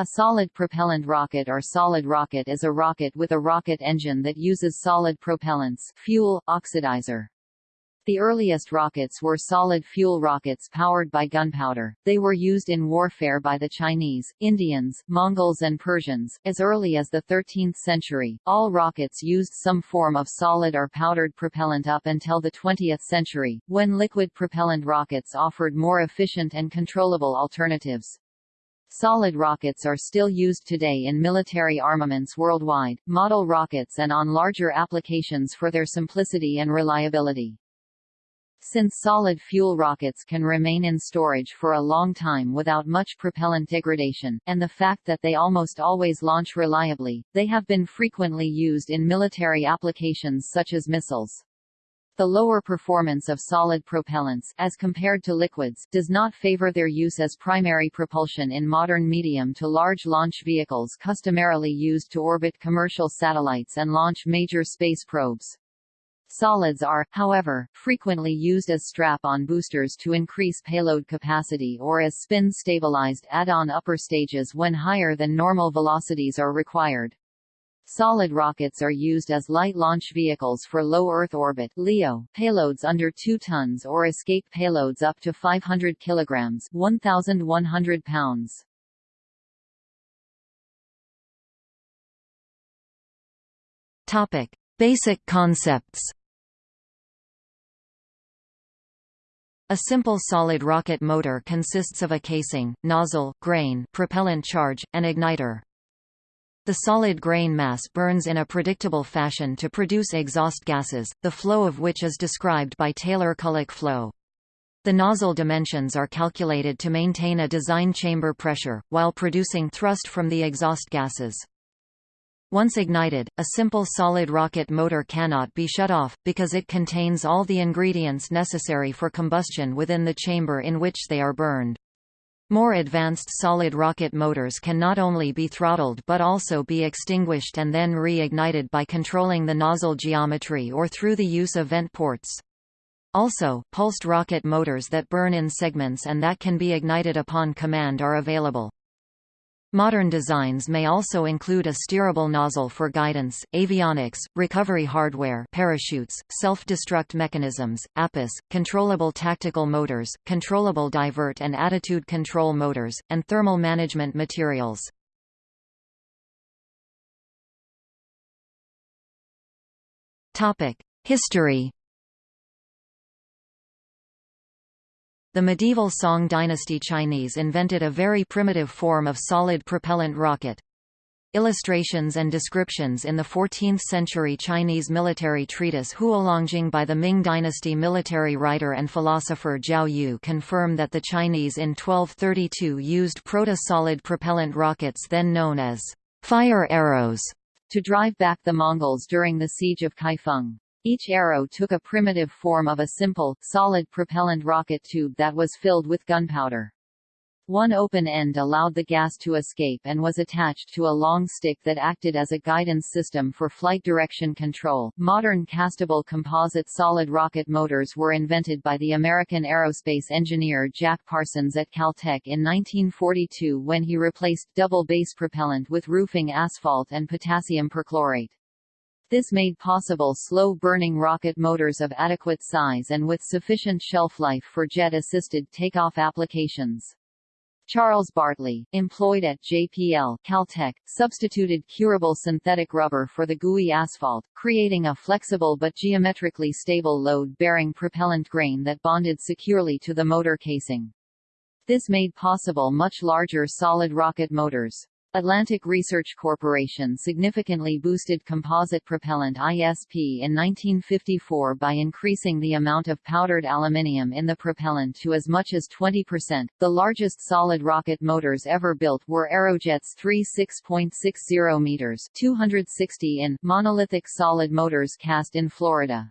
A solid propellant rocket or solid rocket is a rocket with a rocket engine that uses solid propellants fuel, oxidizer. The earliest rockets were solid fuel rockets powered by gunpowder. They were used in warfare by the Chinese, Indians, Mongols and Persians. As early as the 13th century, all rockets used some form of solid or powdered propellant up until the 20th century, when liquid propellant rockets offered more efficient and controllable alternatives. Solid rockets are still used today in military armaments worldwide, model rockets and on larger applications for their simplicity and reliability. Since solid fuel rockets can remain in storage for a long time without much propellant degradation, and the fact that they almost always launch reliably, they have been frequently used in military applications such as missiles. The lower performance of solid propellants as compared to liquids does not favor their use as primary propulsion in modern medium to large launch vehicles customarily used to orbit commercial satellites and launch major space probes. Solids are, however, frequently used as strap-on boosters to increase payload capacity or as spin-stabilized add-on upper stages when higher than normal velocities are required. Solid rockets are used as light launch vehicles for low Earth orbit LEO payloads under 2 tons or escape payloads up to 500 kilograms 1,100 pounds. Topic: Basic concepts. A simple solid rocket motor consists of a casing, nozzle, grain, propellant charge, and igniter. The solid grain mass burns in a predictable fashion to produce exhaust gases, the flow of which is described by Taylor-Culick flow. The nozzle dimensions are calculated to maintain a design chamber pressure, while producing thrust from the exhaust gases. Once ignited, a simple solid rocket motor cannot be shut off, because it contains all the ingredients necessary for combustion within the chamber in which they are burned. More advanced solid rocket motors can not only be throttled but also be extinguished and then reignited by controlling the nozzle geometry or through the use of vent ports. Also, pulsed rocket motors that burn in segments and that can be ignited upon command are available. Modern designs may also include a steerable nozzle for guidance, avionics, recovery hardware parachutes, self-destruct mechanisms, APUs, controllable tactical motors, controllable divert and attitude control motors, and thermal management materials. History The medieval Song dynasty Chinese invented a very primitive form of solid propellant rocket. Illustrations and descriptions in the 14th-century Chinese military treatise Huolongjing by the Ming dynasty military writer and philosopher Jiao Yu confirm that the Chinese in 1232 used proto-solid propellant rockets then known as fire arrows to drive back the Mongols during the siege of Kaifeng. Each arrow took a primitive form of a simple, solid propellant rocket tube that was filled with gunpowder. One open end allowed the gas to escape and was attached to a long stick that acted as a guidance system for flight direction control. Modern castable composite solid rocket motors were invented by the American aerospace engineer Jack Parsons at Caltech in 1942 when he replaced double base propellant with roofing asphalt and potassium perchlorate. This made possible slow-burning rocket motors of adequate size and with sufficient shelf life for jet-assisted takeoff applications. Charles Bartley, employed at JPL Caltech, substituted curable synthetic rubber for the gooey asphalt, creating a flexible but geometrically stable load-bearing propellant grain that bonded securely to the motor casing. This made possible much larger solid rocket motors. Atlantic Research Corporation significantly boosted composite propellant ISP in 1954 by increasing the amount of powdered aluminium in the propellant to as much as 20%. The largest solid rocket motors ever built were Aerojet's 3 6.60 meters, 260 in monolithic solid motors cast in Florida.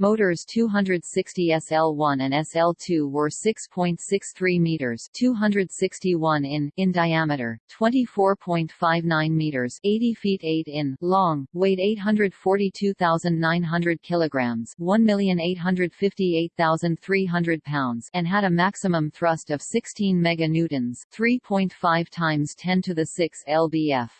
Motors 260 SL1 and SL2 were 6.63 meters, 261 in in diameter, 24.59 meters, 80 feet 8 in long, weighed 842,900 kilograms, 1,858,300 pounds, and had a maximum thrust of 16 meganewtons, 3.5 times 10 to the 6 lbf.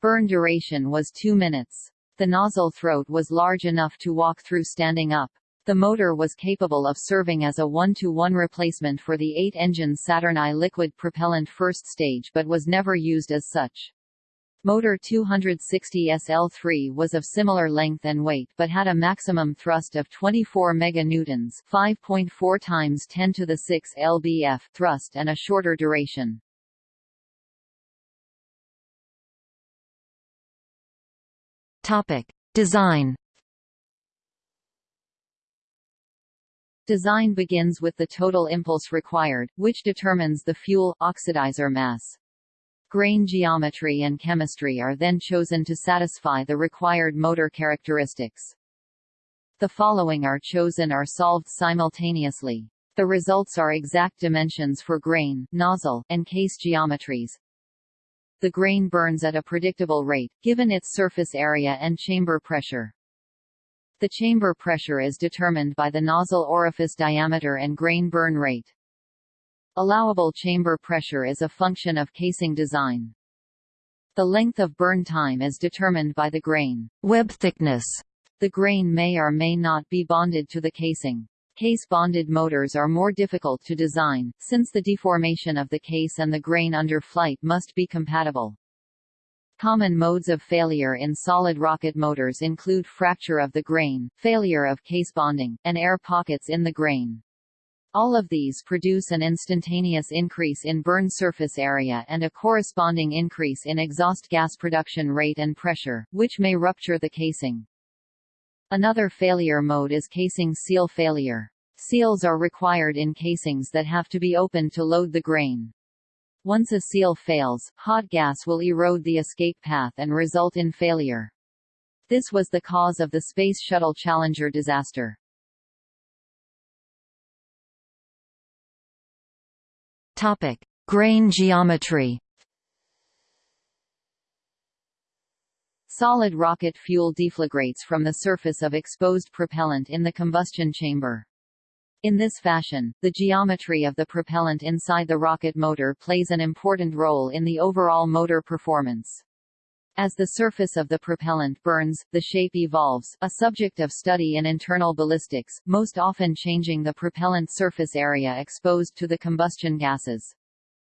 Burn duration was 2 minutes. The nozzle throat was large enough to walk through standing up. The motor was capable of serving as a one-to-one -one replacement for the eight-engine Saturn I liquid propellant first stage but was never used as such. Motor 260 SL3 was of similar length and weight but had a maximum thrust of 24 meganewtons, 5.4 times 10 to the 6 lbf thrust and a shorter duration. Topic: Design. Design begins with the total impulse required, which determines the fuel oxidizer mass. Grain geometry and chemistry are then chosen to satisfy the required motor characteristics. The following are chosen or solved simultaneously. The results are exact dimensions for grain, nozzle, and case geometries, the grain burns at a predictable rate, given its surface area and chamber pressure. The chamber pressure is determined by the nozzle orifice diameter and grain burn rate. Allowable chamber pressure is a function of casing design. The length of burn time is determined by the grain web thickness. The grain may or may not be bonded to the casing. Case-bonded motors are more difficult to design, since the deformation of the case and the grain under flight must be compatible. Common modes of failure in solid rocket motors include fracture of the grain, failure of case bonding, and air pockets in the grain. All of these produce an instantaneous increase in burn surface area and a corresponding increase in exhaust gas production rate and pressure, which may rupture the casing. Another failure mode is casing seal failure. Seals are required in casings that have to be opened to load the grain. Once a seal fails, hot gas will erode the escape path and result in failure. This was the cause of the Space Shuttle Challenger disaster. Topic: Grain geometry. Solid rocket fuel deflagrates from the surface of exposed propellant in the combustion chamber. In this fashion, the geometry of the propellant inside the rocket motor plays an important role in the overall motor performance. As the surface of the propellant burns, the shape evolves, a subject of study in internal ballistics, most often changing the propellant surface area exposed to the combustion gases.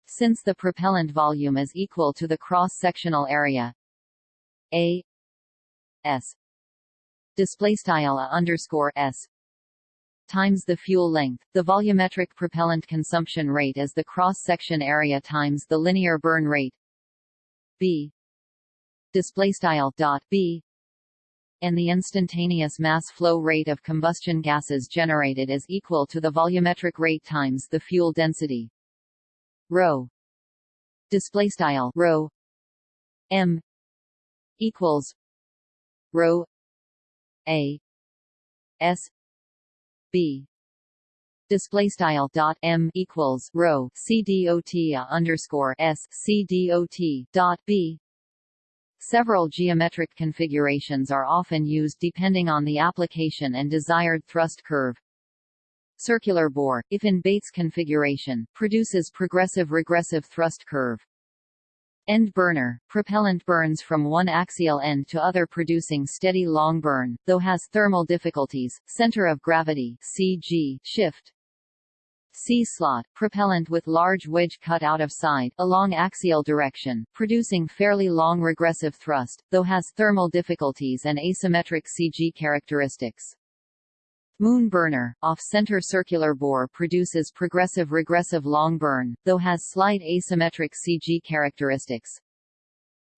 Since the propellant volume is equal to the cross-sectional area, a s. Display style underscore s. Times the fuel length, the volumetric propellant consumption rate is the cross-section area times the linear burn rate. B. Display style dot b. And the instantaneous mass flow rate of combustion gases generated is equal to the volumetric rate times the fuel density. Rho. Display style rho. M equals rho a s b display style dot m equals rho c dot underscore s c dot b Several geometric configurations are often used depending on the application and desired thrust curve. Circular bore, if in Bates configuration, produces progressive-regressive thrust curve. End burner, propellant burns from one axial end to other producing steady long burn, though has thermal difficulties, center of gravity CG shift. C-slot, propellant with large wedge cut out of side, along axial direction, producing fairly long regressive thrust, though has thermal difficulties and asymmetric CG characteristics. Moon burner, off-center circular bore produces progressive-regressive long burn, though has slight asymmetric CG characteristics.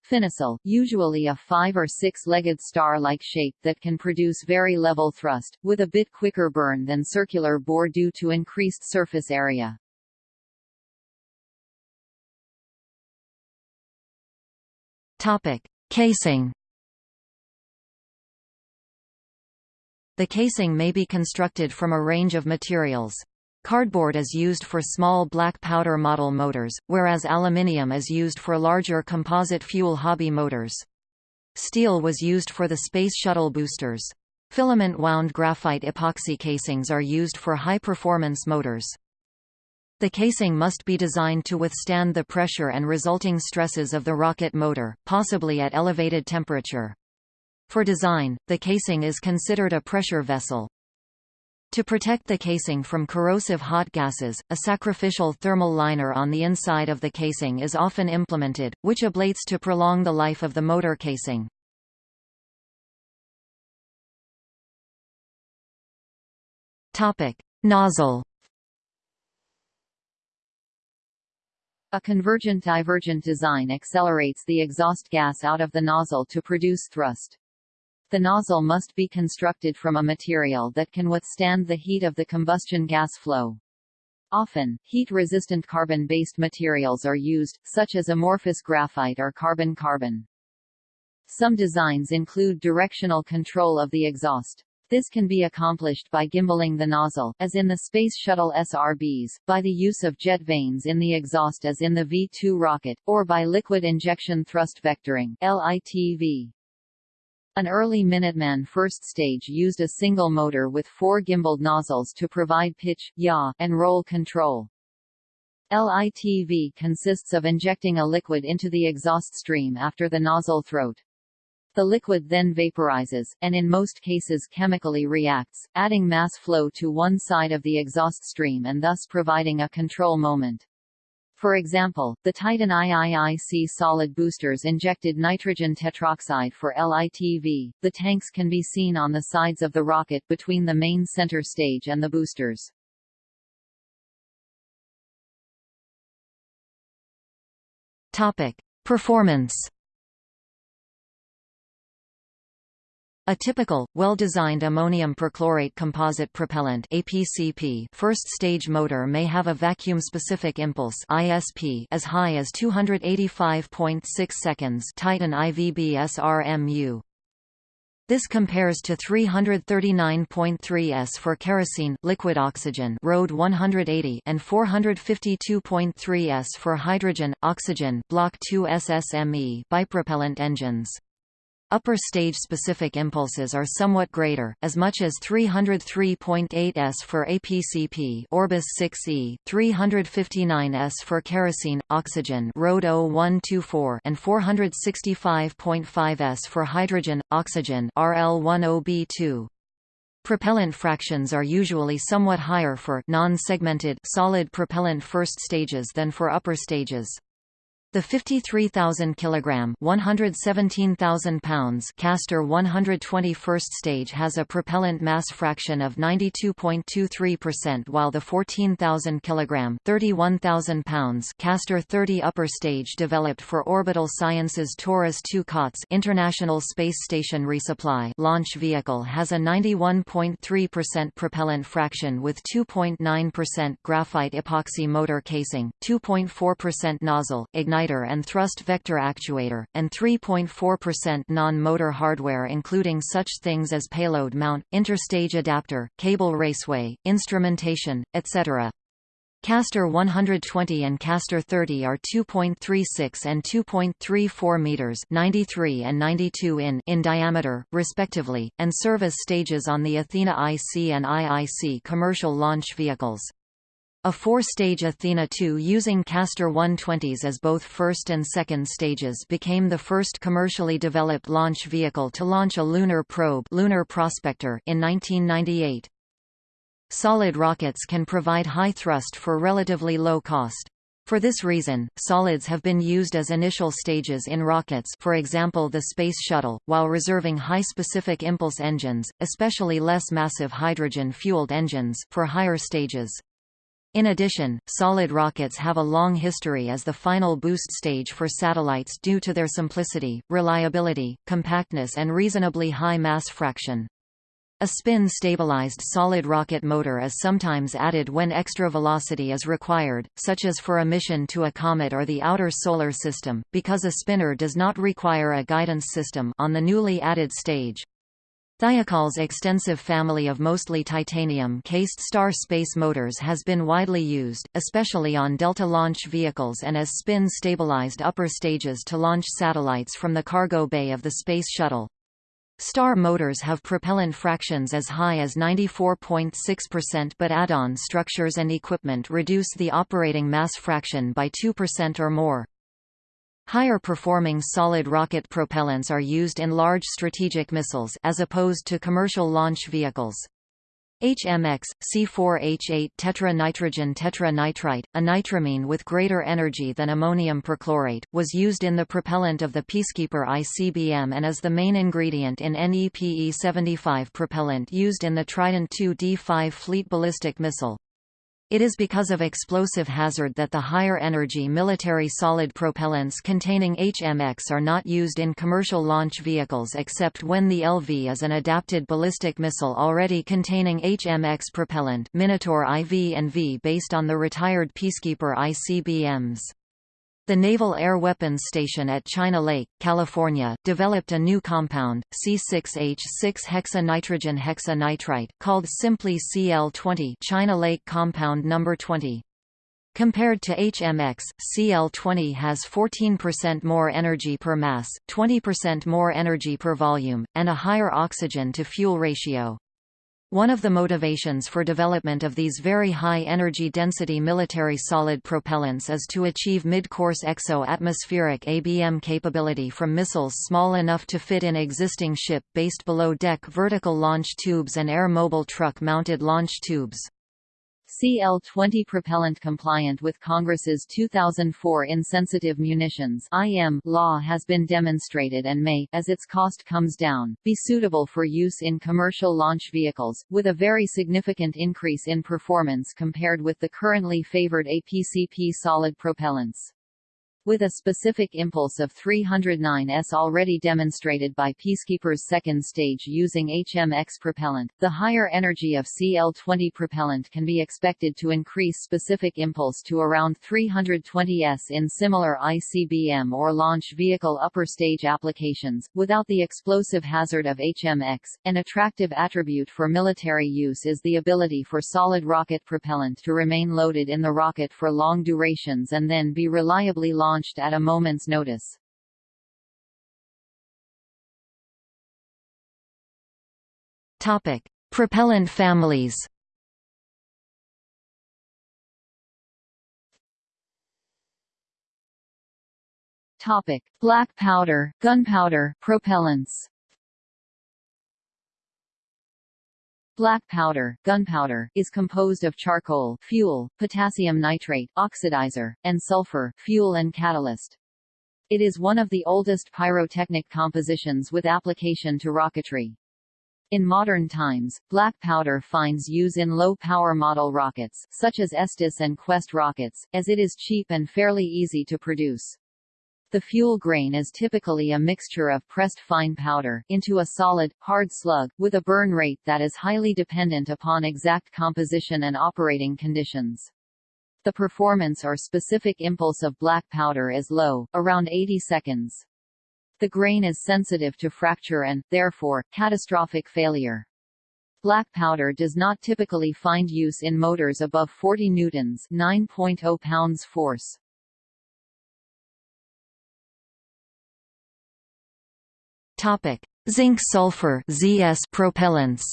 Finocyl, usually a five- or six-legged star-like shape that can produce very level thrust, with a bit quicker burn than circular bore due to increased surface area. Topic: Casing The casing may be constructed from a range of materials. Cardboard is used for small black powder model motors, whereas aluminium is used for larger composite fuel hobby motors. Steel was used for the Space Shuttle boosters. Filament-wound graphite epoxy casings are used for high-performance motors. The casing must be designed to withstand the pressure and resulting stresses of the rocket motor, possibly at elevated temperature. For design, the casing is considered a pressure vessel. To protect the casing from corrosive hot gases, a sacrificial thermal liner on the inside of the casing is often implemented, which ablates to prolong the life of the motor casing. Topic: Nozzle. A convergent-divergent design accelerates the exhaust gas out of the nozzle to produce thrust. The nozzle must be constructed from a material that can withstand the heat of the combustion gas flow. Often, heat-resistant carbon-based materials are used, such as amorphous graphite or carbon-carbon. Some designs include directional control of the exhaust. This can be accomplished by gimballing the nozzle, as in the Space Shuttle SRBs, by the use of jet vanes in the exhaust as in the V-2 rocket, or by liquid injection thrust vectoring LITV. An early Minuteman first stage used a single motor with four gimbaled nozzles to provide pitch, yaw, and roll control. LITV consists of injecting a liquid into the exhaust stream after the nozzle throat. The liquid then vaporizes, and in most cases chemically reacts, adding mass flow to one side of the exhaust stream and thus providing a control moment. For example, the Titan IIIC solid boosters injected nitrogen tetroxide for LITV. The tanks can be seen on the sides of the rocket between the main center stage and the boosters. Topic: Performance A typical, well-designed ammonium perchlorate composite propellant APCP first-stage motor may have a vacuum-specific impulse ISP as high as 285.6 seconds Titan IVB SRMU. This compares to 339.3 s for kerosene liquid oxygen RD 180 and 452.3 s for hydrogen oxygen Block 2 SSME bipropellant engines. Upper stage specific impulses are somewhat greater, as much as 303.8 s for APCP Orbus 6E, 359 s for kerosene, oxygen RD 0124 and 465.5 s for hydrogen, oxygen RL10B2. Propellant fractions are usually somewhat higher for non-segmented solid propellant first stages than for upper stages. The 53,000 kg 117,000 pounds Castor 121st stage has a propellant mass fraction of 92.23% while the 14,000 kg 31,000 pounds Castor 30 upper stage developed for Orbital Sciences Taurus 2 COTS International Space Station Resupply launch vehicle has a 91.3% propellant fraction with 2.9% graphite epoxy motor casing, 2.4% nozzle, igniter and thrust vector actuator, and 3.4% non-motor hardware including such things as payload mount, interstage adapter, cable raceway, instrumentation, etc. Castor 120 and Castor 30 are 2.36 and 2.34 meters, 93 and 92 in in diameter, respectively, and serve as stages on the Athena IC and IIC commercial launch vehicles. A four-stage Athena II using Castor 120s as both first and second stages became the first commercially developed launch vehicle to launch a lunar probe Lunar Prospector in 1998. Solid rockets can provide high thrust for relatively low cost. For this reason, solids have been used as initial stages in rockets for example the Space Shuttle, while reserving high specific impulse engines, especially less massive hydrogen-fueled engines, for higher stages. In addition, solid rockets have a long history as the final boost stage for satellites due to their simplicity, reliability, compactness and reasonably high mass fraction. A spin-stabilized solid rocket motor is sometimes added when extra velocity is required, such as for a mission to a comet or the outer solar system, because a spinner does not require a guidance system on the newly added stage. Thiokol's extensive family of mostly titanium-cased star space motors has been widely used, especially on Delta launch vehicles and as spin-stabilized upper stages to launch satellites from the cargo bay of the Space Shuttle. Star motors have propellant fractions as high as 94.6% but add-on structures and equipment reduce the operating mass fraction by 2% or more. Higher performing solid rocket propellants are used in large strategic missiles as opposed to commercial launch vehicles. HMX, C4H8 tetranitrogen tetranitrite, a nitramine with greater energy than ammonium perchlorate, was used in the propellant of the Peacekeeper ICBM and is the main ingredient in NEPE-75 propellant used in the Trident II D5 fleet ballistic missile. It is because of explosive hazard that the higher energy military solid propellants containing HMX are not used in commercial launch vehicles except when the LV is an adapted ballistic missile already containing HMX propellant Minotaur IV and V based on the retired Peacekeeper ICBMs. The Naval Air Weapons Station at China Lake, California, developed a new compound, C6H6-hexanitrogen hexanitrite, called simply CL20 China Lake Compound No. 20. Compared to HMX, CL20 has 14% more energy per mass, 20% more energy per volume, and a higher oxygen-to-fuel ratio. One of the motivations for development of these very high energy density military solid propellants is to achieve mid-course exo-atmospheric ABM capability from missiles small enough to fit in existing ship-based below-deck vertical launch tubes and air-mobile truck-mounted launch tubes. CL-20 propellant compliant with Congress's 2004 Insensitive Munitions (IM) law has been demonstrated and may, as its cost comes down, be suitable for use in commercial launch vehicles, with a very significant increase in performance compared with the currently favored APCP solid propellants with a specific impulse of 309 s already demonstrated by Peacekeeper's second stage using HMX propellant. The higher energy of CL-20 propellant can be expected to increase specific impulse to around 320 s in similar ICBM or launch vehicle upper stage applications, without the explosive hazard of HMX. An attractive attribute for military use is the ability for solid rocket propellant to remain loaded in the rocket for long durations and then be reliably launched launched at a moment's notice. Topic: Propellant families. Topic: Black powder, gunpowder, propellants. Black powder, gunpowder, is composed of charcoal fuel, potassium nitrate oxidizer, and sulfur fuel and catalyst. It is one of the oldest pyrotechnic compositions with application to rocketry. In modern times, black powder finds use in low-power model rockets, such as Estes and Quest rockets, as it is cheap and fairly easy to produce. The fuel grain is typically a mixture of pressed fine powder into a solid, hard slug, with a burn rate that is highly dependent upon exact composition and operating conditions. The performance or specific impulse of black powder is low, around 80 seconds. The grain is sensitive to fracture and, therefore, catastrophic failure. Black powder does not typically find use in motors above 40 newtons, 9.0 pounds force. Topic: Zinc sulfur ZS propellants.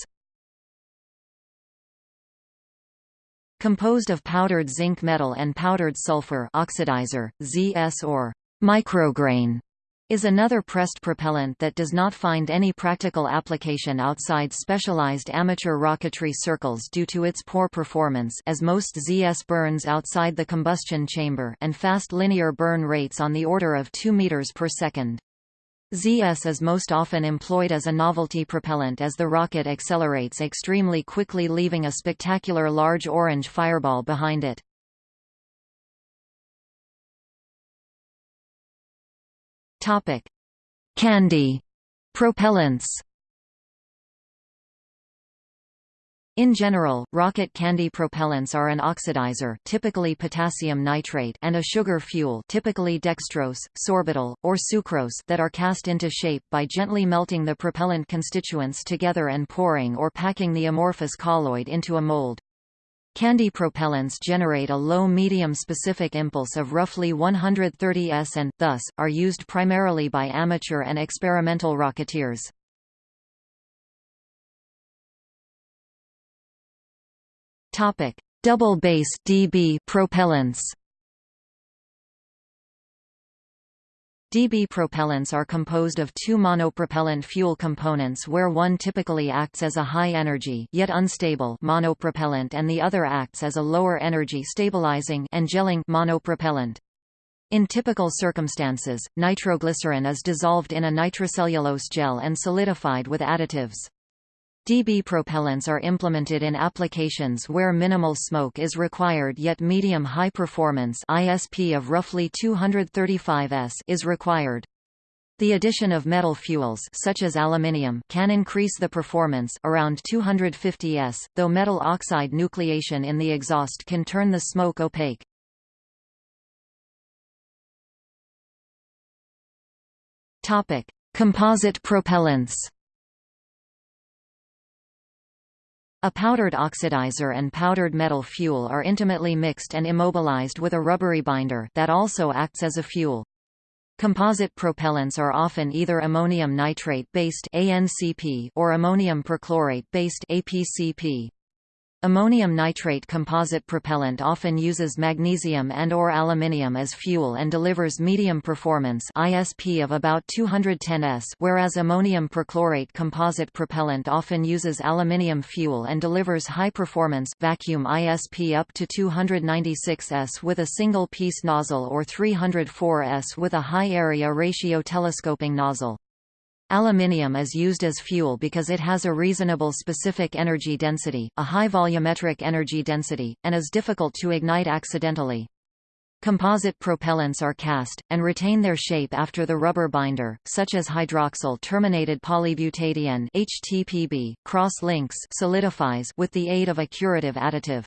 Composed of powdered zinc metal and powdered sulfur oxidizer, ZS or micrograin is another pressed propellant that does not find any practical application outside specialized amateur rocketry circles due to its poor performance as most ZS burns outside the combustion chamber and fast linear burn rates on the order of 2 meters per second. ZS is most often employed as a novelty propellant as the rocket accelerates extremely quickly leaving a spectacular large orange fireball behind it. Candy propellants. In general, rocket candy propellants are an oxidizer typically potassium nitrate and a sugar fuel typically dextrose, sorbitol, or sucrose that are cast into shape by gently melting the propellant constituents together and pouring or packing the amorphous colloid into a mold. Candy propellants generate a low-medium specific impulse of roughly 130 s and, thus, are used primarily by amateur and experimental rocketeers. Topic: Double base DB propellants. DB propellants are composed of two monopropellant fuel components where one typically acts as a high-energy yet unstable monopropellant and the other acts as a lower-energy stabilizing and gelling monopropellant. In typical circumstances, nitroglycerin is dissolved in a nitrocellulose gel and solidified with additives. DB propellants are implemented in applications where minimal smoke is required yet medium-high performance ISP of roughly 235 s is required. The addition of metal fuels such as aluminium can increase the performance around 250 s, though metal oxide nucleation in the exhaust can turn the smoke opaque. Topic: Composite propellants. A powdered oxidizer and powdered metal fuel are intimately mixed and immobilized with a rubbery binder that also acts as a fuel. Composite propellants are often either ammonium nitrate-based or ammonium perchlorate-based APCP. Ammonium nitrate composite propellant often uses magnesium and or aluminium as fuel and delivers medium performance ISP of about 210 s whereas ammonium perchlorate composite propellant often uses aluminium fuel and delivers high performance vacuum ISP up to 296 s with a single piece nozzle or 304 s with a high area ratio telescoping nozzle. Aluminium is used as fuel because it has a reasonable specific energy density, a high volumetric energy density, and is difficult to ignite accidentally. Composite propellants are cast, and retain their shape after the rubber binder, such as hydroxyl-terminated polybutadiene HTPB, cross-links solidifies with the aid of a curative additive.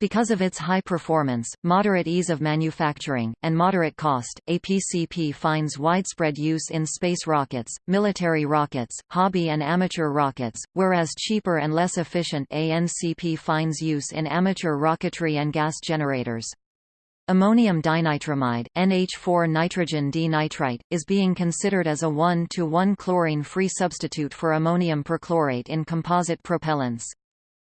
Because of its high performance, moderate ease of manufacturing, and moderate cost, APCP finds widespread use in space rockets, military rockets, hobby and amateur rockets, whereas cheaper and less efficient ANCP finds use in amateur rocketry and gas generators. Ammonium dinitramide NH4 nitrogen dinitrite, is being considered as a 1-to-1 chlorine-free substitute for ammonium perchlorate in composite propellants.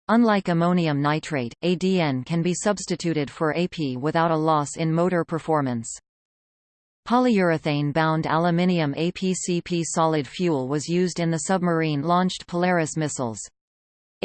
Unlike ammonium nitrate, ADN can be substituted for AP without a loss in motor performance. Polyurethane-bound aluminium APCP solid fuel was used in the submarine-launched Polaris missiles.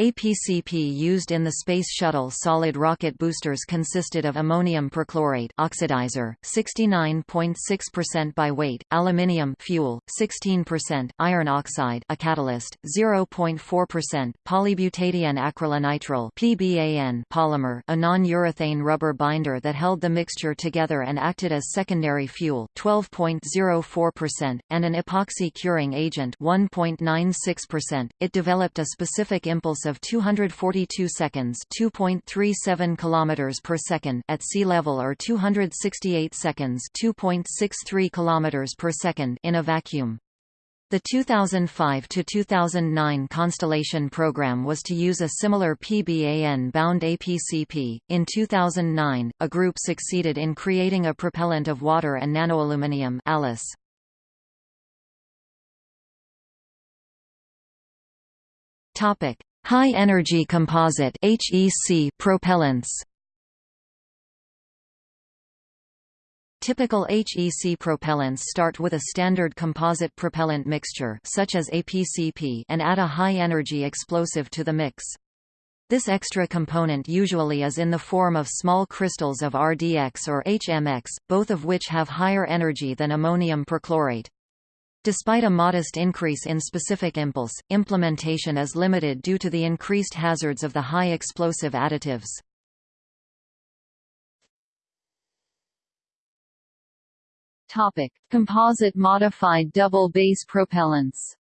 APCP used in the Space Shuttle solid rocket boosters consisted of ammonium perchlorate oxidizer, 69.6% by weight, aluminium fuel, 16%, iron oxide a catalyst, 0.4%, polybutadiene acrylonitrile PBAN polymer a non-urethane rubber binder that held the mixture together and acted as secondary fuel, 12.04%, and an epoxy curing agent 1.96%. It developed a specific impulse of of 242 seconds, 2.37 kilometers per second at sea level or 268 seconds, 2.63 kilometers per second in a vacuum. The 2005 to 2009 Constellation program was to use a similar PBAN-bound APCP. In 2009, a group succeeded in creating a propellant of water and nanoaluminium ALICE. Topic: High-energy composite propellants Typical HEC propellants start with a standard composite propellant mixture such as APCP and add a high-energy explosive to the mix. This extra component usually is in the form of small crystals of RDX or HMX, both of which have higher energy than ammonium perchlorate. Despite a modest increase in specific impulse, implementation is limited due to the increased hazards of the high explosive additives. Topic: Composite modified double base propellants.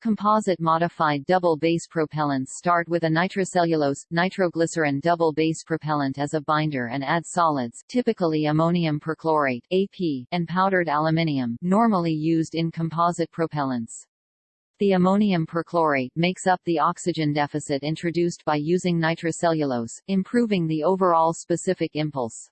Composite modified double base propellants start with a nitrocellulose, nitroglycerin double base propellant as a binder and add solids typically ammonium perchlorate AP, and powdered aluminium normally used in composite propellants. The ammonium perchlorate makes up the oxygen deficit introduced by using nitrocellulose, improving the overall specific impulse.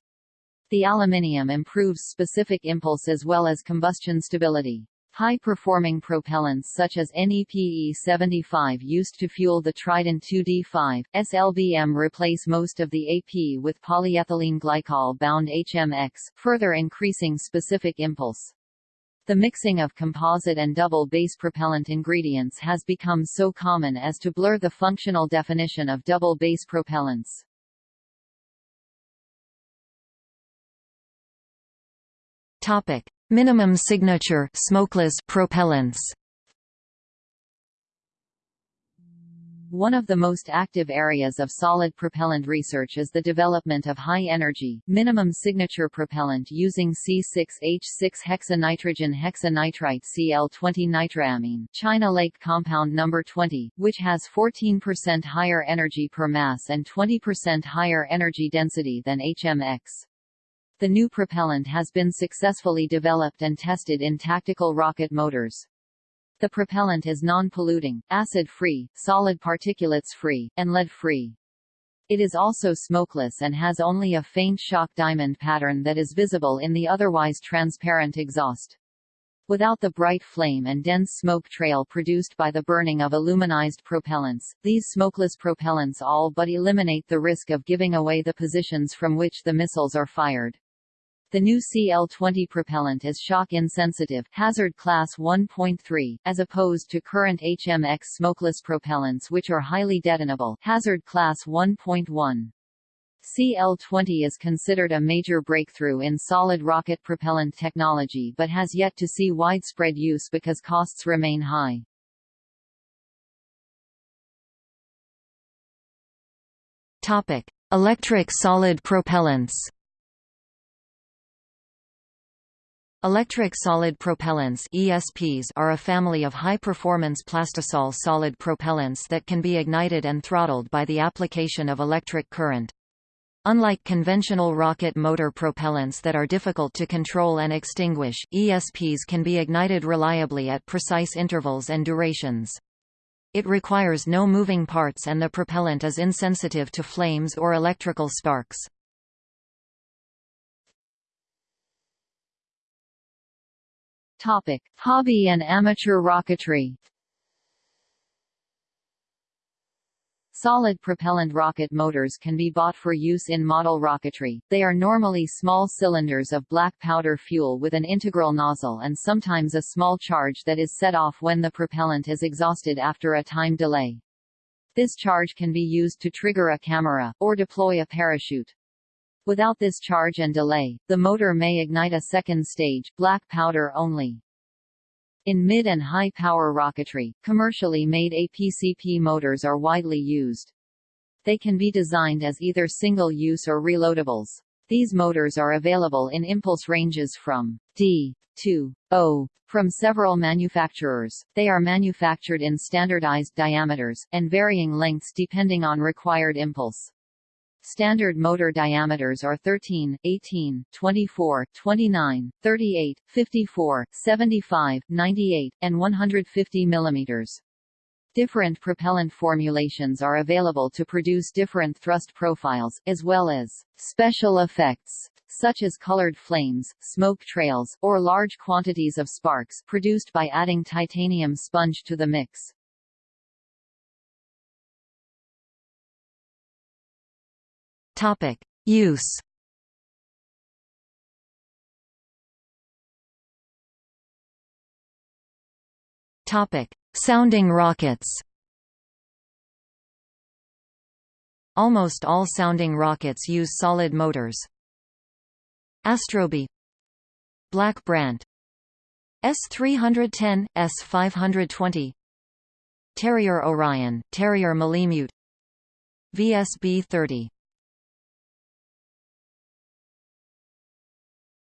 The aluminium improves specific impulse as well as combustion stability. High-performing propellants such as NEPE-75 used to fuel the Trident 2D5, SLBM replace most of the AP with polyethylene glycol-bound HMX, further increasing specific impulse. The mixing of composite and double base propellant ingredients has become so common as to blur the functional definition of double base propellants. Topic: Minimum signature smokeless propellants. One of the most active areas of solid propellant research is the development of high-energy, minimum signature propellant using C6H6-hexanitrogen hexanitrite Cl20 nitroamine China Lake compound number 20, which has 14% higher energy per mass and 20% higher energy density than HMX. The new propellant has been successfully developed and tested in tactical rocket motors. The propellant is non-polluting, acid-free, solid particulates-free, and lead-free. It is also smokeless and has only a faint shock diamond pattern that is visible in the otherwise transparent exhaust. Without the bright flame and dense smoke trail produced by the burning of aluminized propellants, these smokeless propellants all but eliminate the risk of giving away the positions from which the missiles are fired. The new CL-20 propellant is shock-insensitive hazard class 1.3, as opposed to current HMX smokeless propellants which are highly detonable hazard class 1.1. CL-20 is considered a major breakthrough in solid rocket propellant technology but has yet to see widespread use because costs remain high. Topic: Electric solid propellants. Electric solid propellants ESPs are a family of high-performance plastisol solid propellants that can be ignited and throttled by the application of electric current. Unlike conventional rocket motor propellants that are difficult to control and extinguish, ESPs can be ignited reliably at precise intervals and durations. It requires no moving parts and the propellant is insensitive to flames or electrical sparks. Topic: Hobby and amateur rocketry. Solid propellant rocket motors can be bought for use in model rocketry. They are normally small cylinders of black powder fuel with an integral nozzle and sometimes a small charge that is set off when the propellant is exhausted after a time delay. This charge can be used to trigger a camera, or deploy a parachute. Without this charge and delay, the motor may ignite a second stage, black powder only. In mid and high power rocketry, commercially made APCP motors are widely used. They can be designed as either single-use or reloadables. These motors are available in impulse ranges from D to O from several manufacturers. They are manufactured in standardized diameters, and varying lengths depending on required impulse. Standard motor diameters are 13, 18, 24, 29, 38, 54, 75, 98, and 150 mm. Different propellant formulations are available to produce different thrust profiles, as well as special effects, such as colored flames, smoke trails, or large quantities of sparks produced by adding titanium sponge to the mix. Topic: Use. Topic: Sounding rockets. Almost all sounding rockets use solid motors. Astrobee Black Brant, S310, S520 Terrier Orion, Terrier Malemute. VSB-30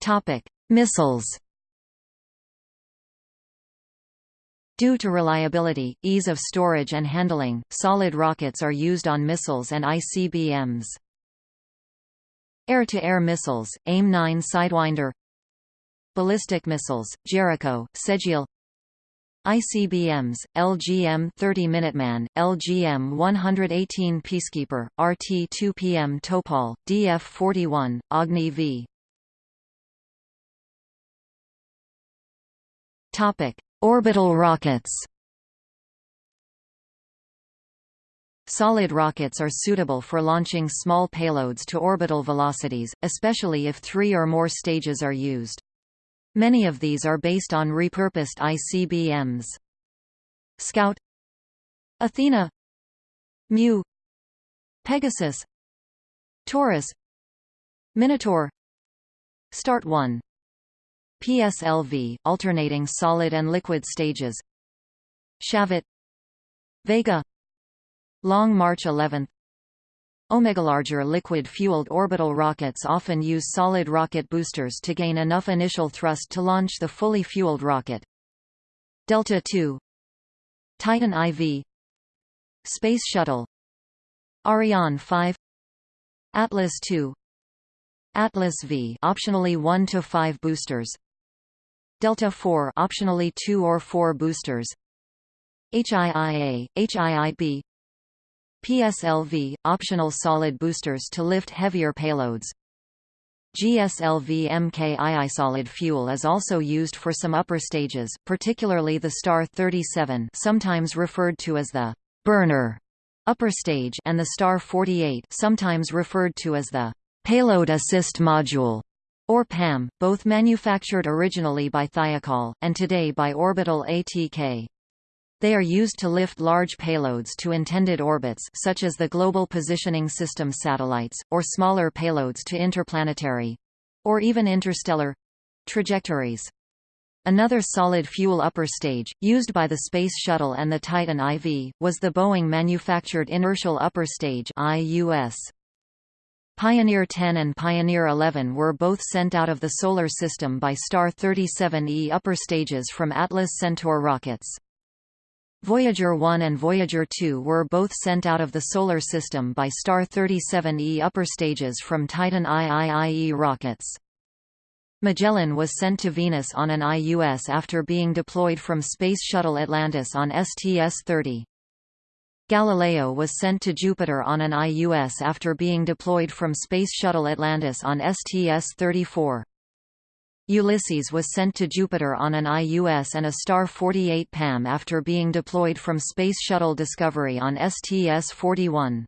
Topic: Missiles. Due to reliability, ease of storage and handling, solid rockets are used on missiles and ICBMs. Air-to-air -air missiles, AIM-9 Sidewinder Ballistic missiles, Jericho, Sejil ICBMs, LGM-30 Minuteman, LGM-118 Peacekeeper, RT-2PM Topol, DF-41, Agni V. Topic: Orbital rockets. Solid rockets are suitable for launching small payloads to orbital velocities, especially if three or more stages are used. Many of these are based on repurposed ICBMs. Scout Athena Mu Pegasus Taurus Minotaur Start 1 PSLV, alternating solid and liquid stages. Shavit Vega. Long March 11 Larger liquid-fueled orbital rockets often use solid rocket boosters to gain enough initial thrust to launch the fully fueled rocket. Delta II Titan IV Space Shuttle. Ariane 5 Atlas II Atlas V optionally 1 to 5 boosters Delta IV optionally 2 or 4 boosters. HIIA, HIIB PSLV – optional solid boosters to lift heavier payloads. GSLV MKII solid fuel is also used for some upper stages, particularly the Star 37 sometimes referred to as the «burner» upper stage and the Star 48 sometimes referred to as the «payload assist module» or PAM, both manufactured originally by Thiokol, and today by Orbital ATK. They are used to lift large payloads to intended orbits such as the Global Positioning System satellites, or smaller payloads to interplanetary—or even interstellar—trajectories. Another solid fuel upper stage, used by the Space Shuttle and the Titan IV, was the Boeing-manufactured Inertial Upper Stage IUS. Pioneer 10 and Pioneer 11 were both sent out of the Solar System by Star 37E upper stages from Atlas Centaur rockets. Voyager 1 and Voyager 2 were both sent out of the Solar System by Star 37E upper stages from Titan IIIE rockets. Magellan was sent to Venus on an IUS after being deployed from Space Shuttle Atlantis on STS-30. Galileo was sent to Jupiter on an IUS after being deployed from Space Shuttle Atlantis on STS-34. Ulysses was sent to Jupiter on an IUS and a Star 48 PAM after being deployed from Space Shuttle Discovery on STS-41.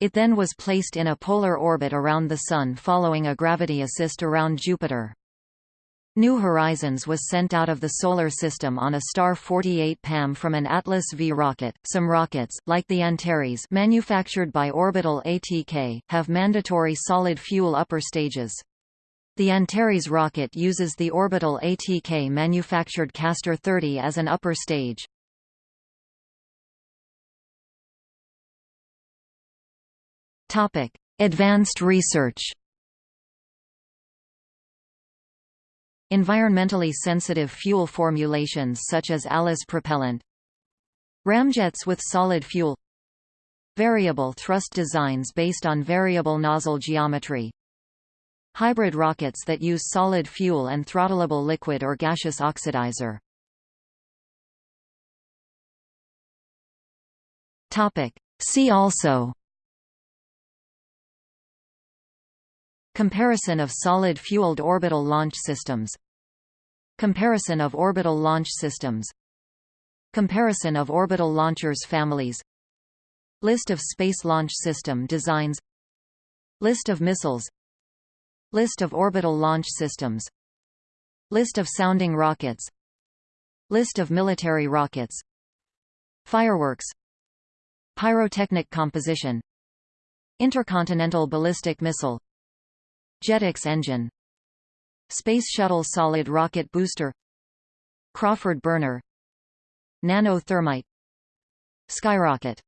It then was placed in a polar orbit around the Sun following a gravity assist around Jupiter. New Horizons was sent out of the Solar System on a Star 48 PAM from an Atlas V rocket. Some rockets, like the Antares manufactured by Orbital ATK, have mandatory solid fuel upper stages. The Antares rocket uses the orbital ATK manufactured Castor 30 as an upper stage. Advanced research. Environmentally sensitive fuel formulations such as ALICE propellant Ramjets with solid fuel Variable thrust designs based on variable nozzle geometry Hybrid rockets that use solid fuel and throttleable liquid or gaseous oxidizer. See also Comparison of solid-fueled orbital launch systems. Comparison of orbital launch systems. Comparison of orbital launchers families. List of Space Launch System designs. List of missiles. List of orbital launch systems. List of sounding rockets. List of military rockets. Fireworks. Pyrotechnic composition. Intercontinental ballistic missile Jetex engine. Space Shuttle solid rocket booster. Crawford burner. Nanothermite. Skyrocket